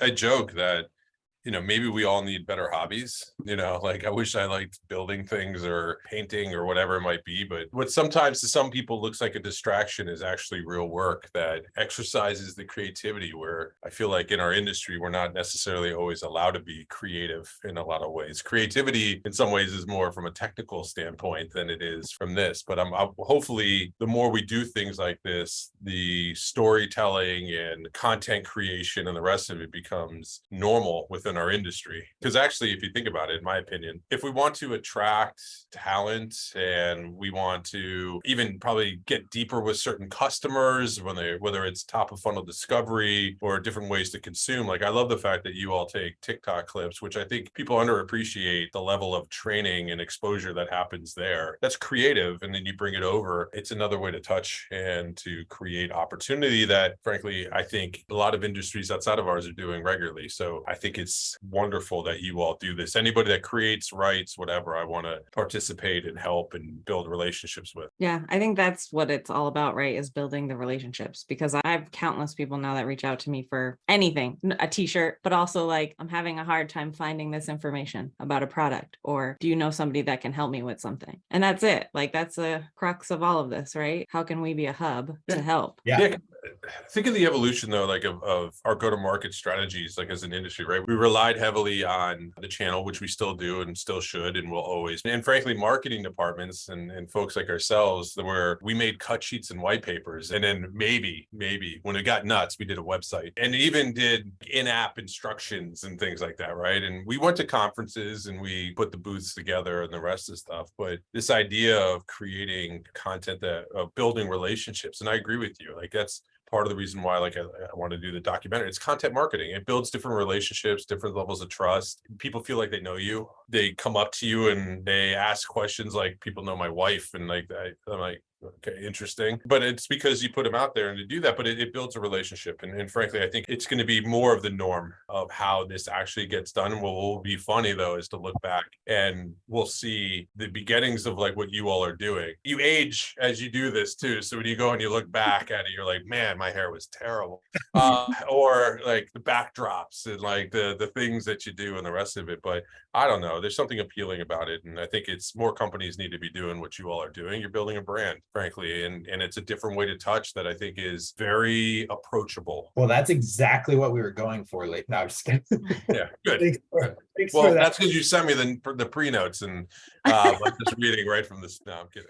I joke that, you know, maybe we all need better hobbies, you know, like I wish I liked building things or painting or whatever it might be. But what sometimes to some people looks like a distraction is actually real work that exercises the creativity where I feel like in our industry, we're not necessarily always allowed to be creative in a lot of ways. Creativity in some ways is more from a technical standpoint than it is from this. But I'm, I'm hopefully the more we do things like this, the storytelling and content creation and the rest of it becomes normal within our industry. Because actually, if you think about it, in my opinion, if we want to attract talent and we want to even probably get deeper with certain customers when they whether it's top of funnel discovery or different ways to consume, like I love the fact that you all take TikTok clips, which I think people underappreciate the level of training and exposure that happens there. That's creative. And then you bring it over. It's another way to touch and to create opportunity that frankly, I think a lot of industries outside of ours are doing regularly. So I think it's wonderful that you all do this. Anybody that creates, writes, whatever, I want to participate and help and build relationships with. Yeah, I think that's what it's all about, right? Is building the relationships because I have countless people now that reach out to me for anything, a t-shirt, but also like I'm having a hard time finding this information about a product or do you know somebody that can help me with something? And that's it. Like that's the crux of all of this, right? How can we be a hub Yeah. to help? Yeah. Yeah, think of the evolution though, like of, of our go-to-market strategies, like as an industry, right? We relied heavily on the channel, which we still do and still should and will always. And frankly, marketing departments and, and folks like ourselves, where we made cut sheets and white papers. And then maybe, maybe when it got nuts, we did a website and even did in-app instructions and things like that, right? And we went to conferences and we put the booths together and the rest of stuff. But this idea of creating content that of building relationships, and I agree with you, like that's part of the reason why like I, I want to do the documentary it's content marketing. It builds different relationships different levels of trust. People feel like they know you. They come up to you and they ask questions like people know my wife and like I, i'm like okay interesting. But it's because you put them out there and to do that but it, it builds a relationship. And, and frankly i think it's going to be more of the norm of how this actually gets done. What will be funny though is to look back and we'll see the beginnings of like what you all are doing. You age as you do this too. So when you go and you look back at it you're like man my hair was terrible. Uh, or like the backdrops and like the the things that you do and the rest of it. But i don't know. There's something appealing about it. And i think it's more companies need to be doing what you all are doing. You're building a brand frankly and and it's a different way to touch that i think is very approachable Well, that's exactly what we were going for late. No, I'm just kidding. yeah good Thanks for- thanks well for that. that's because you sent me the the pre notes and uh I'm just reading right from this no i'm kidding